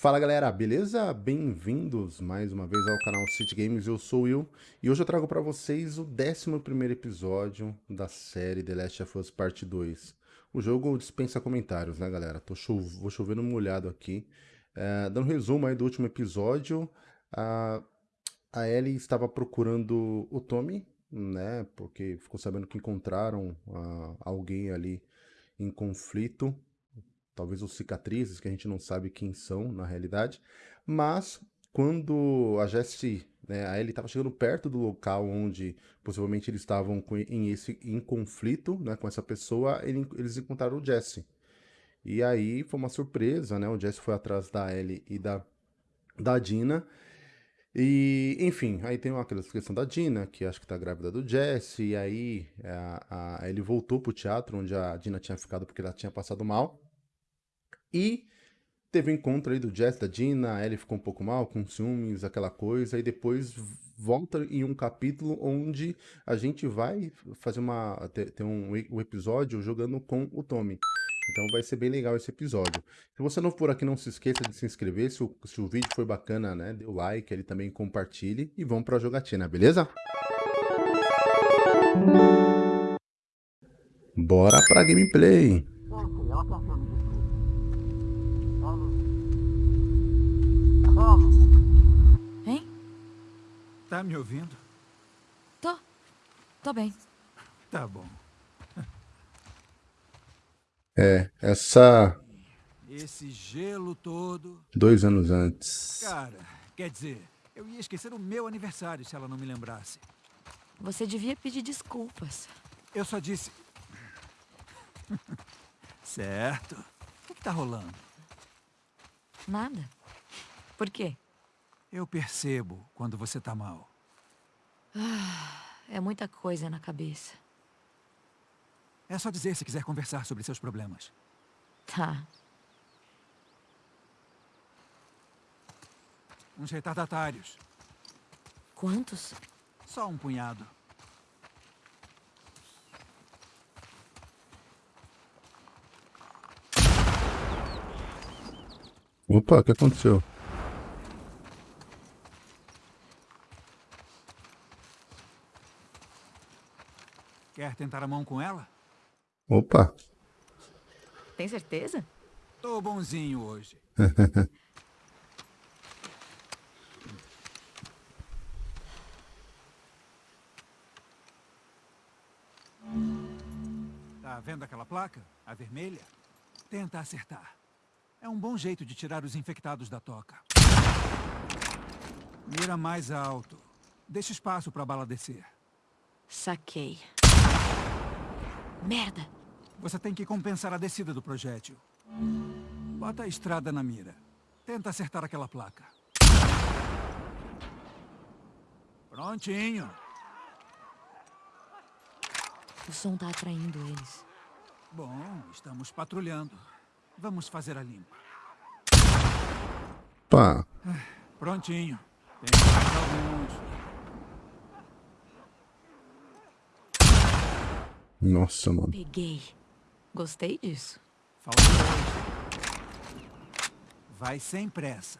Fala galera, beleza? Bem-vindos mais uma vez ao canal City Games, eu sou o Will e hoje eu trago para vocês o 11º episódio da série The Last of Us Part 2. O jogo dispensa comentários, né galera? Tô cho vou chovendo molhado aqui. É, dando um resumo aí do último episódio, a, Ellie estava procurando o Tommy, né? Porque ficou sabendo que encontraram uh, alguém ali em conflito talvez os cicatrizes, que a gente não sabe quem são na realidade, mas quando a Jessie, né, a Ellie estava chegando perto do local onde possivelmente eles estavam em, esse, em conflito né, com essa pessoa, ele, eles encontraram o Jesse. E aí foi uma surpresa, né? O Jesse foi atrás da Ellie e da, da Dina. E, enfim, aí tem aquela questão da Dina, que acho que tá grávida do Jesse, e aí a, a, ele voltou pro teatro, onde a Dina tinha ficado porque ela tinha passado mal. E teve um encontro aí do Jess, da Dina, a Ellie ficou um pouco mal, com ciúmes, aquela coisa, e depois volta em um capítulo onde a gente vai fazer uma ter, um, um, episódio jogando com o Tommy. Então vai ser bem legal esse episódio. Se você não for aqui, não se esqueça de se inscrever. Se o, se o vídeo foi bacana, né? Dê o like, ele também compartilhe e vamos pra jogatina, beleza? Bora pra gameplay! Hein? Tá me ouvindo? Tô. Tô bem. Tá bom. É, essa... Esse gelo todo... Dois anos antes. Cara, quer dizer, eu ia esquecer o meu aniversário se ela não me lembrasse. Você devia pedir desculpas. Eu só disse... certo. O que tá rolando? Nada. Por quê? Eu percebo quando você tá mal. Ah, é muita coisa na cabeça. É só dizer se quiser conversar sobre seus problemas. Tá. Uns retardatários. Quantos? Só um punhado. Opa, o que aconteceu? Quer tentar a mão com ela? Opa! Tem certeza? Tô bonzinho hoje. tá vendo aquela placa? A vermelha? Tenta acertar. É um bom jeito de tirar os infectados da toca. Mira mais alto. Deixa espaço para a bala descer. Saquei. Merda! Você tem que compensar a descida do projétil. Bota a estrada na mira. Tenta acertar aquela placa. Prontinho. O som tá atraindo eles. Bom, estamos patrulhando. Vamos fazer a limpa. Pá. Prontinho. Tem mais Nossa, mano. Peguei. Gostei disso. Falta. Vai sem pressa.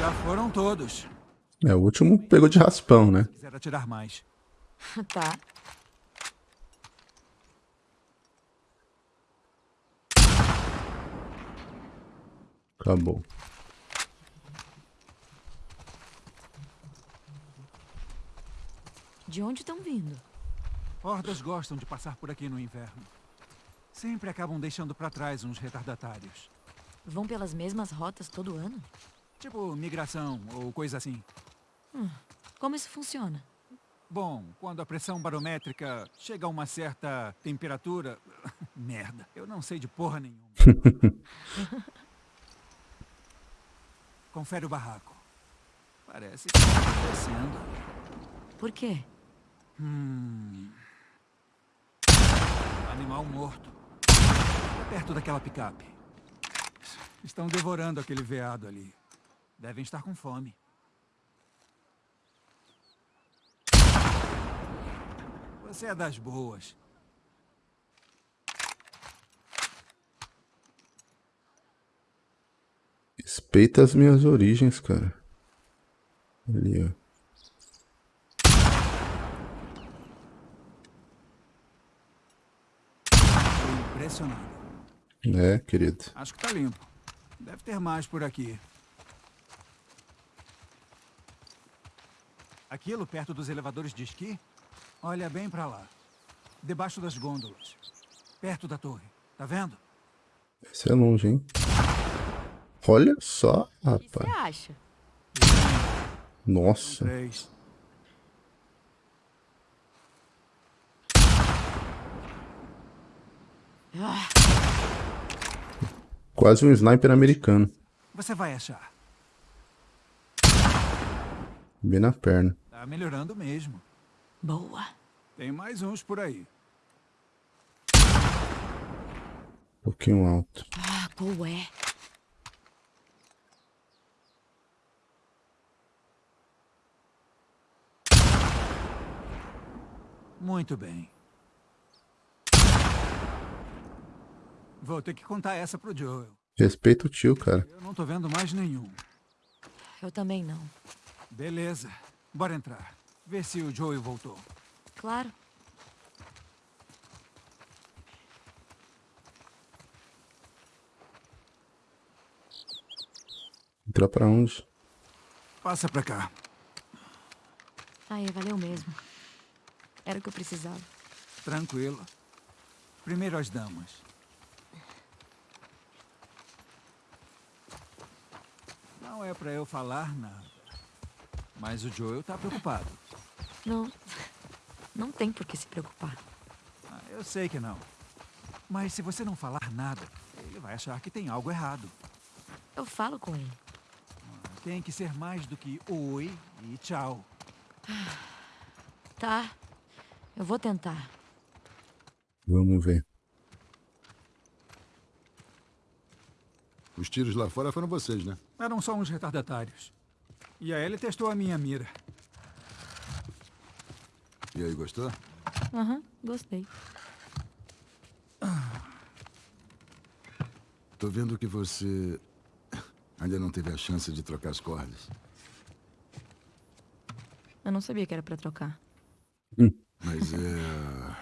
Já foram todos. É, o último pegou de raspão, né? Quiser atirar mais. tá. Acabou. De onde estão vindo? Hordas gostam de passar por aqui no inverno. Sempre acabam deixando para trás uns retardatários. Vão pelas mesmas rotas todo ano? Tipo migração ou coisa assim. Hum, como isso funciona? Bom, quando a pressão barométrica chega a uma certa temperatura... Merda, eu não sei de porra nenhuma. Confere o barraco. Parece que está acontecendo. Por quê? Hum. Animal morto. É perto daquela picape. Estão devorando aquele veado ali. Devem estar com fome. Você é das boas. Respeita as minhas origens, cara. Ali, ó. Impressionado. É, querido. Acho que tá limpo. Deve ter mais por aqui. Aquilo perto dos elevadores de esqui? Olha bem pra lá. Debaixo das gôndolas. Perto da torre. Tá vendo? Esse é longe, hein? Olha só, O que você rapaz. acha? Nossa. Três. Ah, Quase um sniper americano. Você vai achar. Bem na perna. Tá melhorando mesmo. boa. Tem mais uns por aí. Um pouquinho alto. Ah, qual é? Muito bem. Vou ter que contar essa pro Joel. Respeita o tio, cara. Eu não tô vendo mais nenhum. Eu também não. Beleza. Bora entrar. Ver se o Joel voltou. Claro. Entrar pra onde? Passa pra cá. Aí, valeu mesmo. Era o que eu precisava. Tranquilo. Primeiro as damas. Não é pra eu falar nada. Mas o Joel tá preocupado. Não. Não tem por que se preocupar. Ah, eu sei que não. Mas se você não falar nada, ele vai achar que tem algo errado. Eu falo com ele. Tem que ser mais do que oi e tchau. Tá. Eu vou tentar. Vamos ver. Os tiros lá fora foram vocês, né? Eram só uns retardatários. E a Ellie testou a minha mira. E aí, gostou? Aham, gostei. Tô vendo que você ainda não teve a chance de trocar as cordas. Eu não sabia que era pra trocar. Mas é.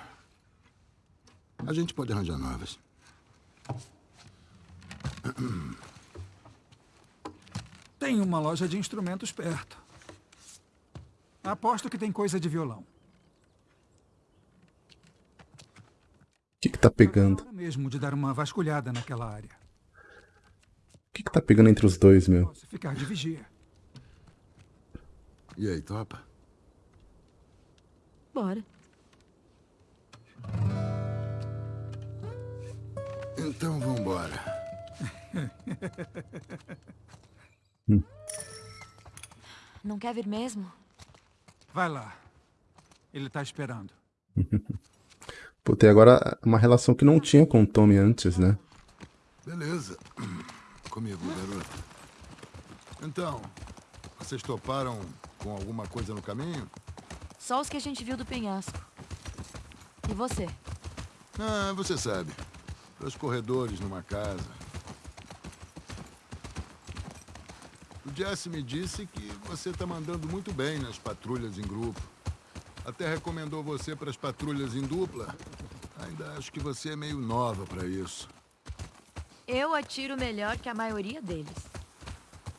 A gente pode arranjar novas. Tem uma loja de instrumentos perto. Aposto que tem coisa de violão. O que que tá pegando? Mesmo de dar uma vasculhada naquela área. O que que tá pegando entre os dois, meu? Posso ficar de vigia. E aí, topa? Bora. Então vambora. Não quer vir mesmo? Vai lá. Ele tá esperando. Pô, tem agora uma relação que não tinha com o Tommy antes, né? Beleza. Comigo, garoto. Então, vocês toparam com alguma coisa no caminho? Só os que a gente viu do penhasco. E você? Ah, você sabe. Pelos corredores numa casa. O Jesse me disse que você tá mandando muito bem nas patrulhas em grupo. Até recomendou você para as patrulhas em dupla. Ainda acho que você é meio nova para isso. Eu atiro melhor que a maioria deles.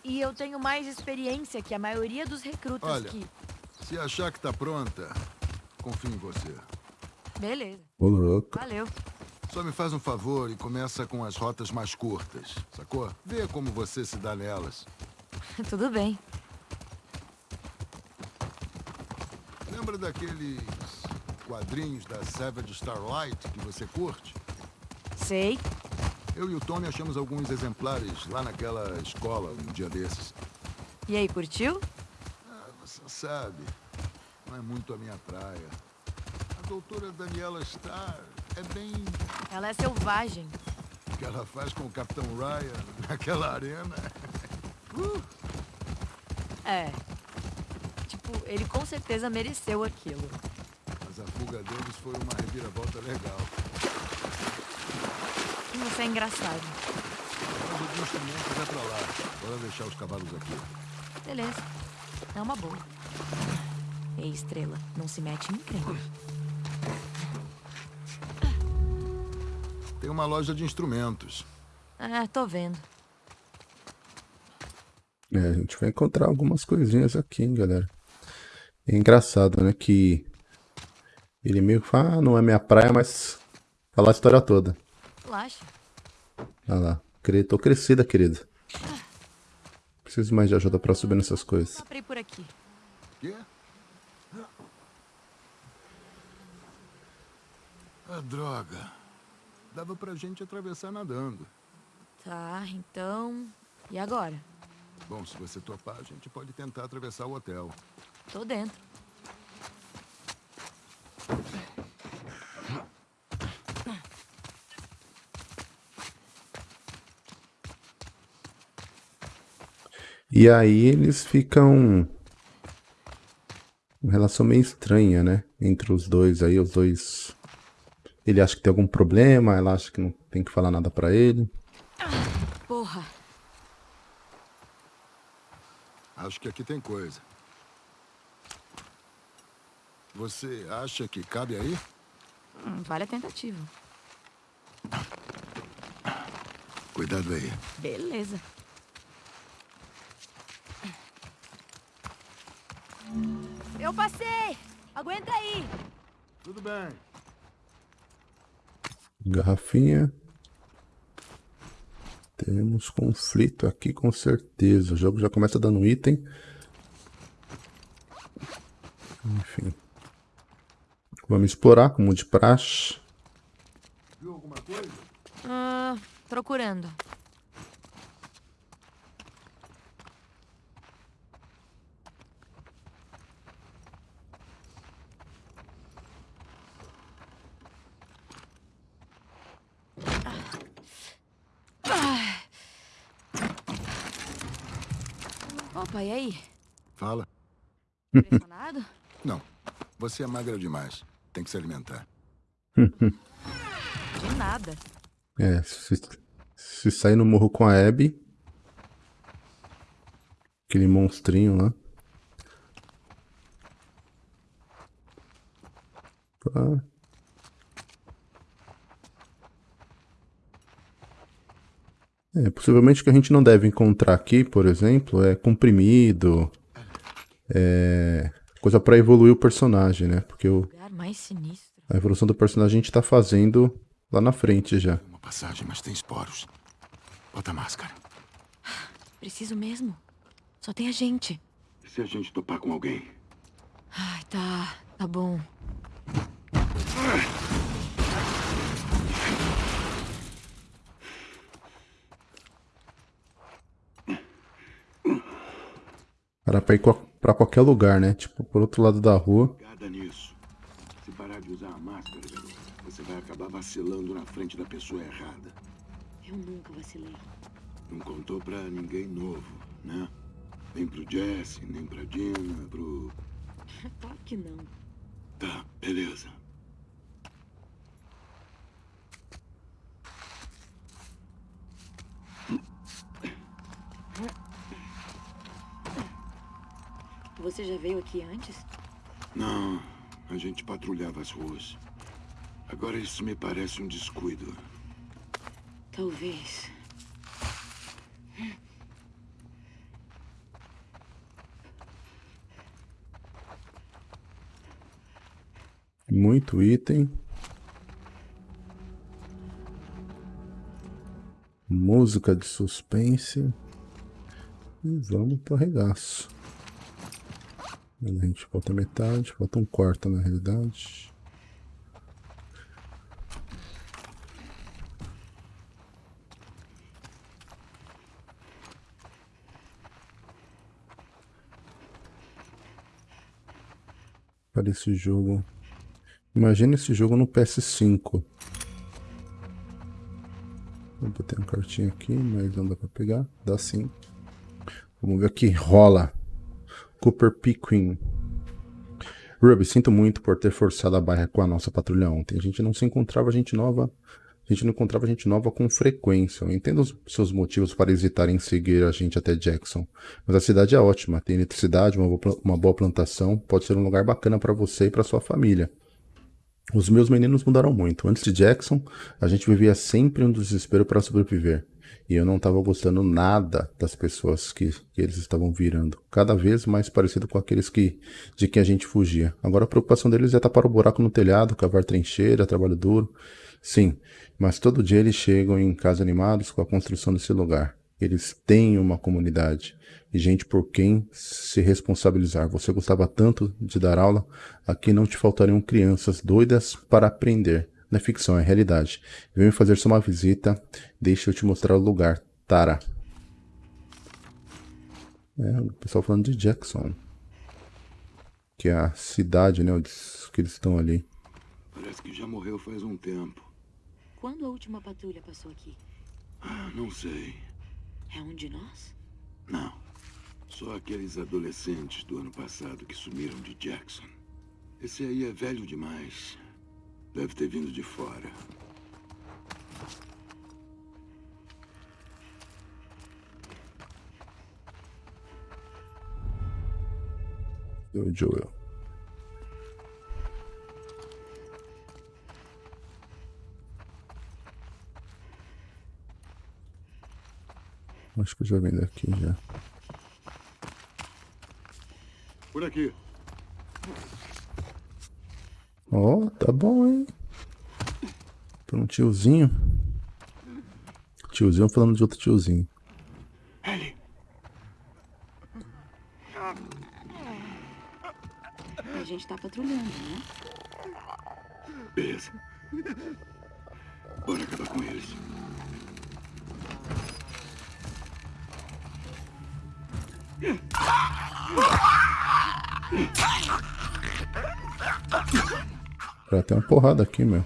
E eu tenho mais experiência que a maioria dos recrutas Olha. que. Se achar que tá pronta, confio em você. Beleza. Ô, louco. Valeu. Só me faz um favor e começa com as rotas mais curtas, sacou? Vê como você se dá nelas. Tudo bem. Lembra daqueles quadrinhos da Savage Starlight que você curte? Sei. Eu e o Tommy achamos alguns exemplares lá naquela escola um dia desses. E aí, curtiu? Ah, você sabe, não é muito a minha praia. A doutora Daniela Starr é bem Ela é selvagem. o que ela faz com o Capitão Ryan naquela arena. É. Tipo, ele com certeza mereceu aquilo. Mas a fuga deles foi uma reviravolta legal. Você é engraçado. Quando os instrumentos é pra lá. Bora deixar os cavalos aqui. Beleza. É uma boa. Ei, Estrela, não se mete em encrenca. Tem uma loja de instrumentos. É, tô vendo. É, a gente vai encontrar algumas coisinhas aqui, hein, galera. É engraçado, né, que ele meio que fala, ah, não é minha praia, mas fala a história toda. Relaxa. Olha lá, tô crescida, querida. Preciso mais de ajuda pra subir nessas coisas. Ir por aqui. Quê? Ah, droga. Dava pra gente atravessar nadando. Tá, então... E agora? Bom, se você topar, a gente pode tentar atravessar o hotel. Tô dentro. E aí eles ficam. Uma relação meio estranha, né? Entre os dois aí, os dois. Ele acha que tem algum problema, ela acha que não tem que falar nada pra ele. Porra. Acho que aqui tem coisa. Você acha que cabe aí? Hum, vale a tentativa. Cuidado aí. Beleza. Eu passei! Aguenta aí! Tudo bem. Garrafinha. Temos conflito aqui com certeza. O jogo já começa dando item. Enfim. Vamos explorar como de praxe. Viu alguma coisa? Ah, procurando. Opa, e aí? Fala. Impressionado? Não. Você é magra demais. Tem que se alimentar. De nada. É, se, se sair no morro com a Abby. Aquele monstrinho lá. Tá. É, possivelmente o que a gente não deve encontrar aqui, por exemplo, é comprimido, é coisa pra evoluir o personagem, né? Porque o, a evolução do personagem a gente tá fazendo lá na frente já. Uma passagem, mas tem esporos. Bota a máscara. Preciso mesmo. Só tem a gente. E se a gente topar com alguém? Ai, tá. Tá bom. Para pra ir pra qualquer lugar, né? Tipo, por outro lado da rua. Nisso. Se parar de usar a máscara, garoto, você vai acabar vacilando na frente da pessoa errada. Eu nunca vacilei. Não contou pra ninguém novo, né? Nem pro Jesse, nem pra Dina, pro... Claro que não. Tá, beleza. Você já veio aqui antes? Não, a gente patrulhava as ruas. Agora isso me parece um descuido. Talvez. Muito item. Música de suspense. E vamos pro arregaço. A gente falta metade, falta um quarto na realidade. Para esse jogo. Imagina esse jogo no PS5. Vou botar uma cartinha aqui, mas não dá pra pegar. Dá sim. Vamos ver o que rola. Cooper P. Queen. Ruby, sinto muito por ter forçado a barra com a nossa patrulha ontem. A gente não se encontrava gente nova a gente não encontrava gente nova com frequência. Eu entendo os seus motivos para hesitarem em seguir a gente até Jackson, mas a cidade é ótima, tem eletricidade, uma uma boa plantação, pode ser um lugar bacana para você e para sua família. Os meus meninos mudaram muito. Antes de Jackson, a gente vivia sempre um desespero para sobreviver. E eu não estava gostando nada das pessoas que, que, eles estavam virando. Cada vez mais parecido com aqueles que de quem a gente fugia. Agora a preocupação deles é tapar o buraco no telhado, cavar trincheira, trabalho duro. Sim, mas todo dia eles chegam em casa animados com a construção desse lugar. Eles têm uma comunidade e gente por quem se responsabilizar. Você gostava tanto de dar aula, aqui não te faltariam crianças doidas para aprender. Não é ficção, é realidade. Venha fazer só uma visita, deixa eu te mostrar o lugar. Tara. É, o pessoal falando de Jackson. Que é a cidade, né, que eles estão ali. Parece que já morreu faz um tempo. Quando a última patrulha passou aqui? Ah, não sei. É um de nós? Não. Só aqueles adolescentes do ano passado que sumiram de Jackson. Esse aí é velho demais. Deve ter vindo de fora. O Joel. Acho que eu já vim daqui já. Por aqui. Ó, oh, tá bom, hein? Por um tiozinho. Tiozinho falando de outro tiozinho. Ellie. A gente tá patrulhando, né? Beleza. Cara, tem uma porrada aqui, meu.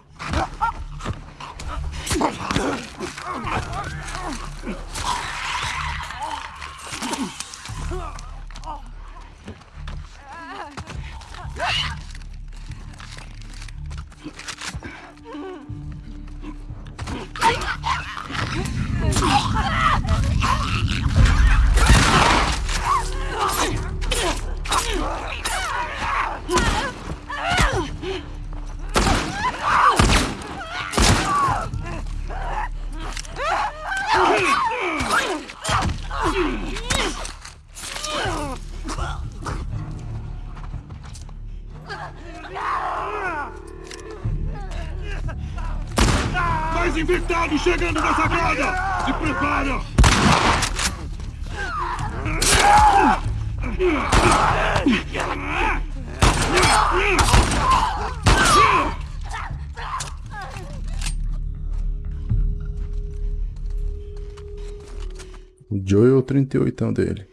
38 dele.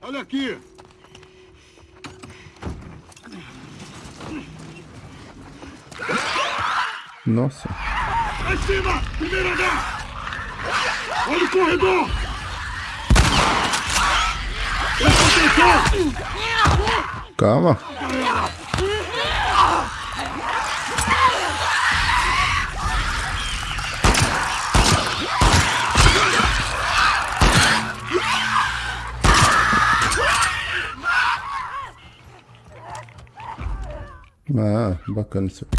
Olha aqui! Nossa. Lá em cima! Primeiro andar! Olha o corredor! Calma. Ah, bacana isso aqui.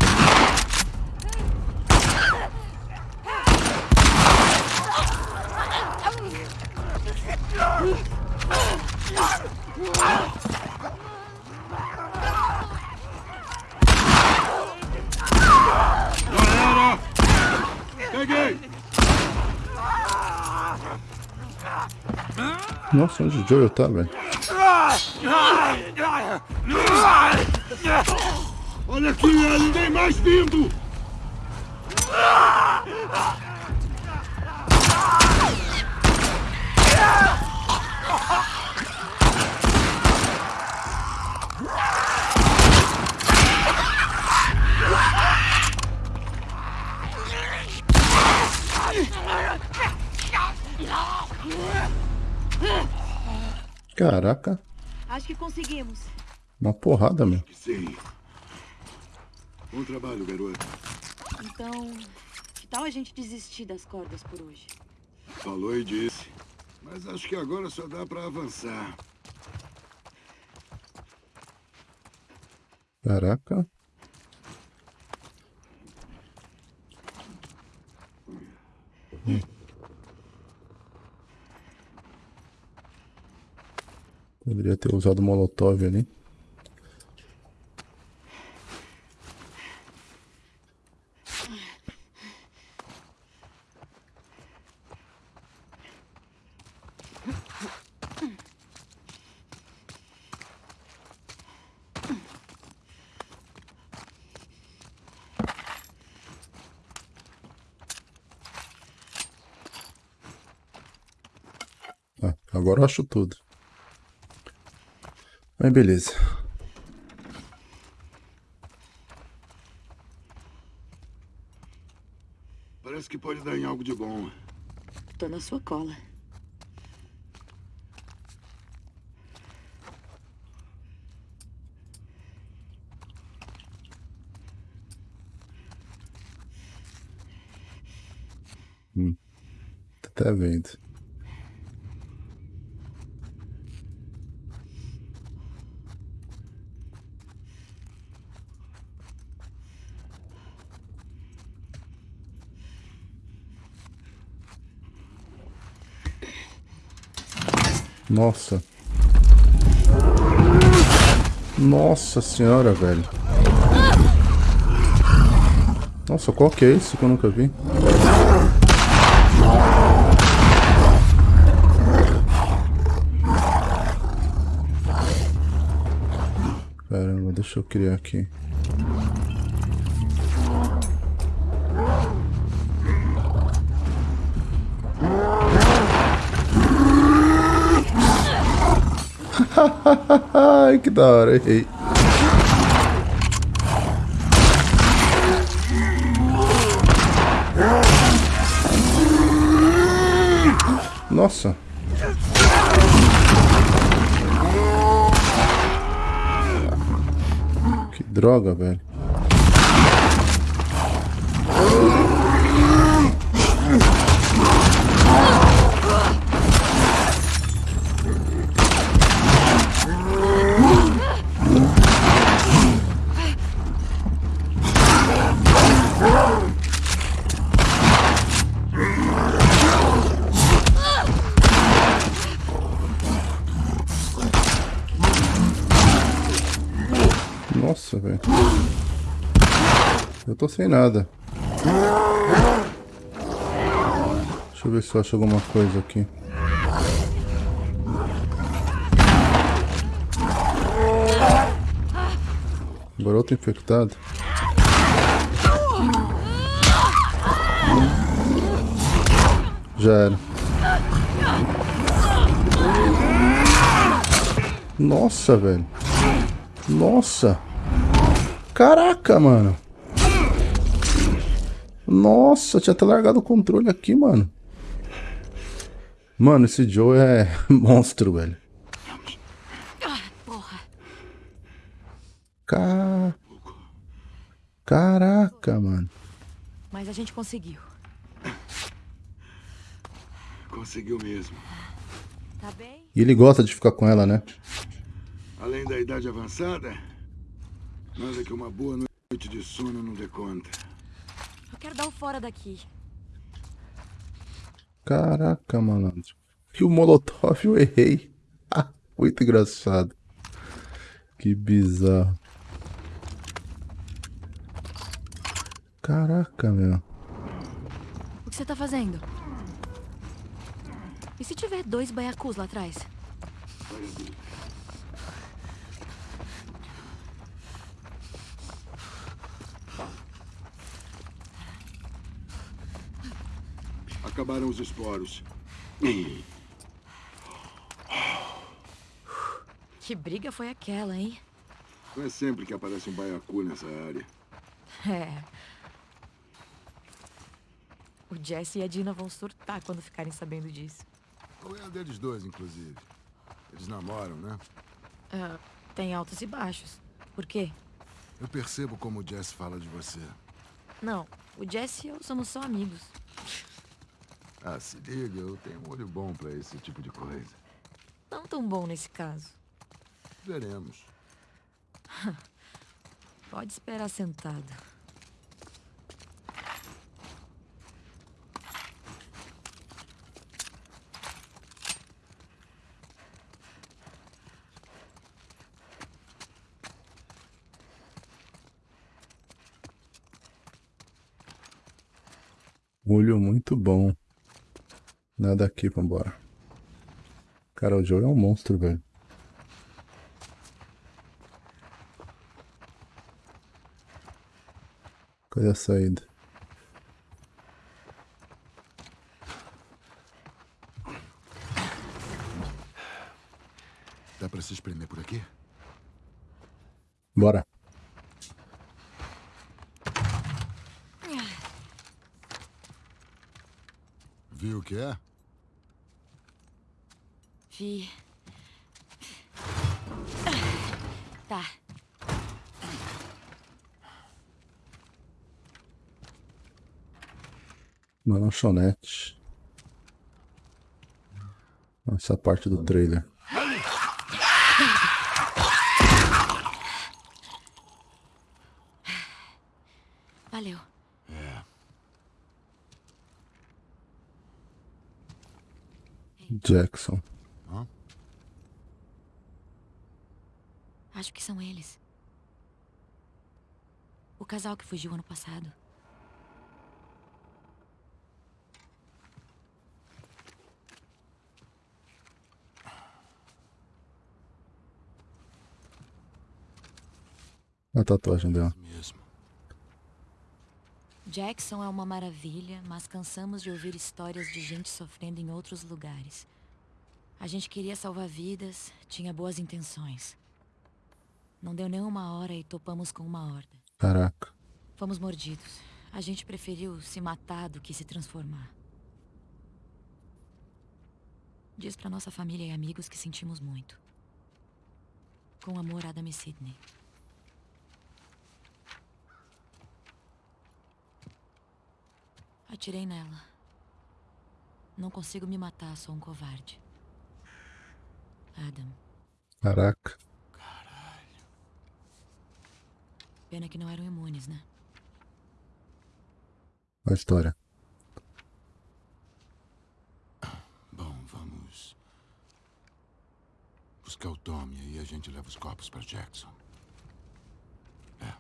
Nossa, onde o Joel tá, velho? Olha aqui, Ellie! Tem mais vindo! Caraca. Acho que conseguimos. Uma porrada, meu. Sim. Bom trabalho, garoto. Então, que tal a gente desistir das cordas por hoje? Falou e disse. Mas acho que agora só dá pra avançar. Caraca. Hum. Poderia ter usado molotov ali. Ah, agora eu acho tudo. Mas beleza. Parece que pode dar em algo de bom. Tô na sua cola. Tá até vendo. Nossa. Nossa senhora, velho. Nossa, qual que é isso que eu nunca vi? Caramba, deixa eu criar aqui. que da hora, errei. Nossa. Que droga, velho. Nossa, velho. Eu tô sem nada. Deixa eu ver se eu acho alguma coisa aqui. Agora outro infectado. Já era. Nossa, velho. Nossa. Caraca, mano. Nossa, tinha até largado o controle aqui, mano. Mano, esse Joe é monstro, velho. Ca... Caraca, mano. Mas a gente conseguiu. Conseguiu mesmo. Tá bem? E ele gosta de ficar com ela, né? Além da idade avançada, nada que uma boa noite de sono não dê conta. Eu quero dar o fora daqui. Caraca, malandro. E o Molotov eu errei. Ah, muito engraçado. Que bizarro. Caraca, meu. O que você tá fazendo? E se tiver dois baiacus lá atrás? Acabaram os esporos. Que briga foi aquela, hein? Não é sempre que aparece um baiacu nessa área. É. O Jesse e a Dina vão surtar quando ficarem sabendo disso. Qual é a deles dois, inclusive? Eles namoram, né? Ah, tem altos e baixos. Por quê? Eu percebo como o Jess fala de você. Não, o Jesse e eu somos só amigos. Ah, se liga, eu tenho um olho bom pra esse tipo de coisa. Não tão bom nesse caso. Veremos. Pode esperar sentado. Olho muito bom. Nada aqui, vambora. Cara, o jogo é um monstro, velho. Cadê a saída? Dá pra se espremer por aqui? Bora. Viu o que é? Vi. Tá. Uma lanchonete. Essa parte do trailer. Valeu. É. Jackson. Hã? Acho que são eles. O casal que fugiu ano passado. A tatuagem dela. Mesmo. Jackson é uma maravilha, mas cansamos de ouvir histórias de gente sofrendo em outros lugares. A gente queria salvar vidas, tinha boas intenções. Não deu nem uma hora e topamos com uma horda. Caraca. Fomos mordidos. A gente preferiu se matar do que se transformar. Diz pra nossa família e amigos que sentimos muito. Com amor, Adam e Sidney. Atirei nela. Não consigo me matar, sou um covarde. Adam, Caraca. Pena que não eram imunes, né? A história. Bom, vamos... Buscar o Tommy e aí a gente leva os corpos pra Jackson. É.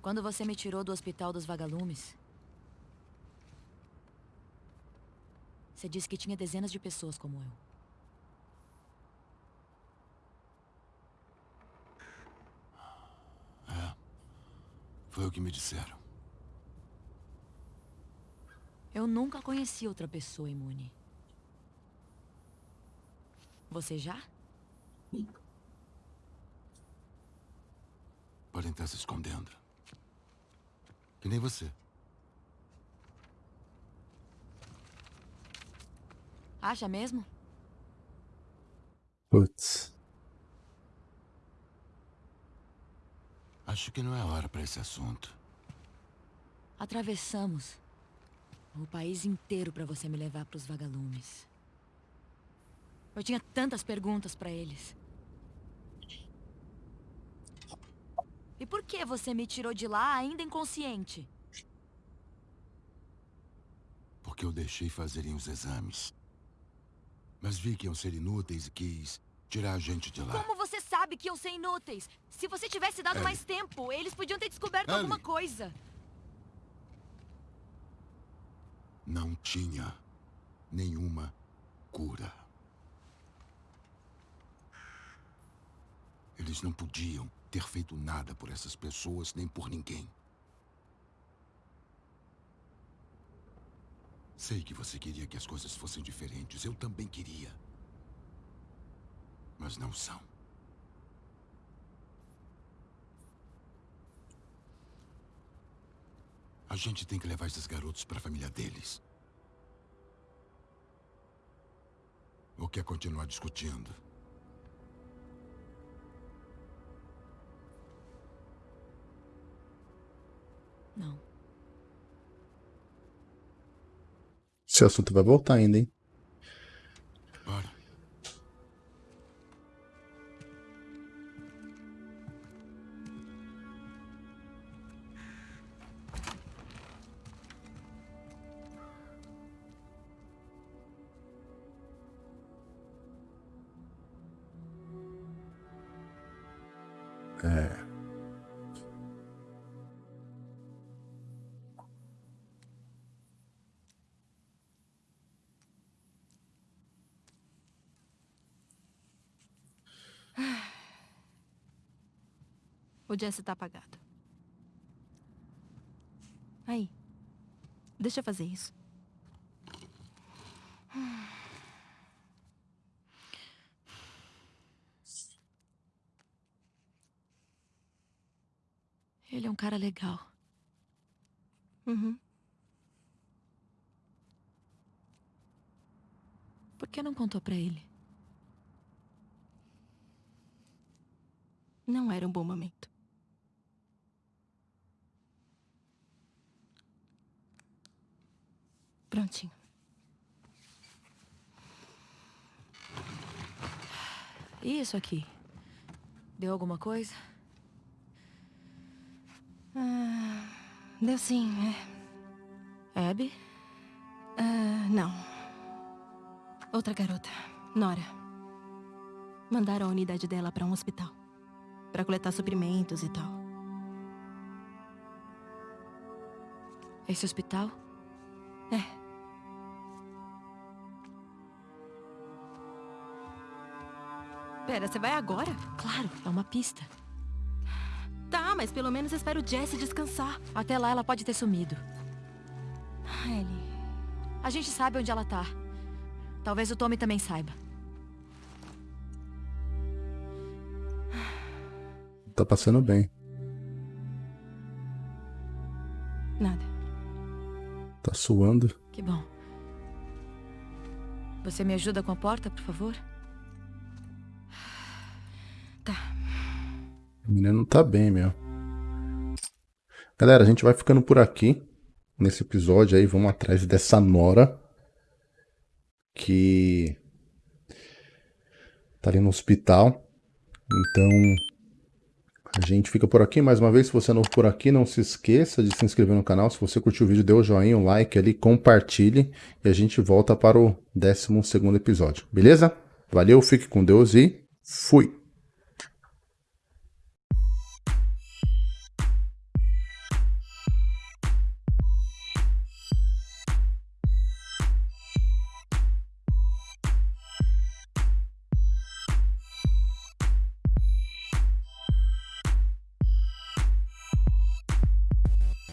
Quando você me tirou do hospital dos vagalumes, você disse que tinha dezenas de pessoas como eu. Foi o que me disseram. Eu nunca conheci outra pessoa imune. Você já? Podem estar se escondendo. Que nem você. Acha mesmo? Putz. Acho que não é hora pra esse assunto. Atravessamos o país inteiro para você me levar para os vagalumes. Eu tinha tantas perguntas para eles. E por que você me tirou de lá ainda inconsciente? Porque eu deixei fazerem os exames. Mas vi que iam ser inúteis e quis tirar a gente de lá. Como você sabe que iam ser inúteis? Se você tivesse dado Ellie. mais tempo, eles podiam ter descoberto Ellie. alguma coisa. Não tinha nenhuma cura. Eles não podiam ter feito nada por essas pessoas nem por ninguém. Sei que você queria que as coisas fossem diferentes. Eu também queria. Mas não são. A gente tem que levar esses garotos para a família deles. Ou quer é continuar discutindo? Não. Esse assunto vai voltar ainda, hein? O Jesse tá apagado. Aí. Deixa eu fazer isso. Ele é um cara legal. Uhum. Por que não contou pra ele? Não era um bom momento. Prontinho. E isso aqui? Deu alguma coisa? Ah, deu sim, é. Abby? Ah, não. Outra garota, Nora. Mandaram a unidade dela pra um hospital. Pra coletar suprimentos e tal. Esse hospital? É. Pera, você vai agora? Claro, é uma pista. Tá, mas pelo menos espero o Jesse descansar. Até lá ela pode ter sumido. Ah, Ellie. A gente sabe onde ela tá. Talvez o Tommy também saiba. Tá passando bem. Nada. Tá suando. Que bom. Você me ajuda com a porta, por favor? Tá. Menino não tá bem, meu. Galera, a gente vai ficando por aqui. Nesse episódio aí, vamos atrás dessa Nora. Que... Tá ali no hospital. Então... A gente fica por aqui. Mais uma vez, se você é novo por aqui, não se esqueça de se inscrever no canal. Se você curtiu o vídeo, dê o um joinha, um like ali, compartilhe. E a gente volta para o 12º episódio. Beleza? Valeu, fique com Deus e fui!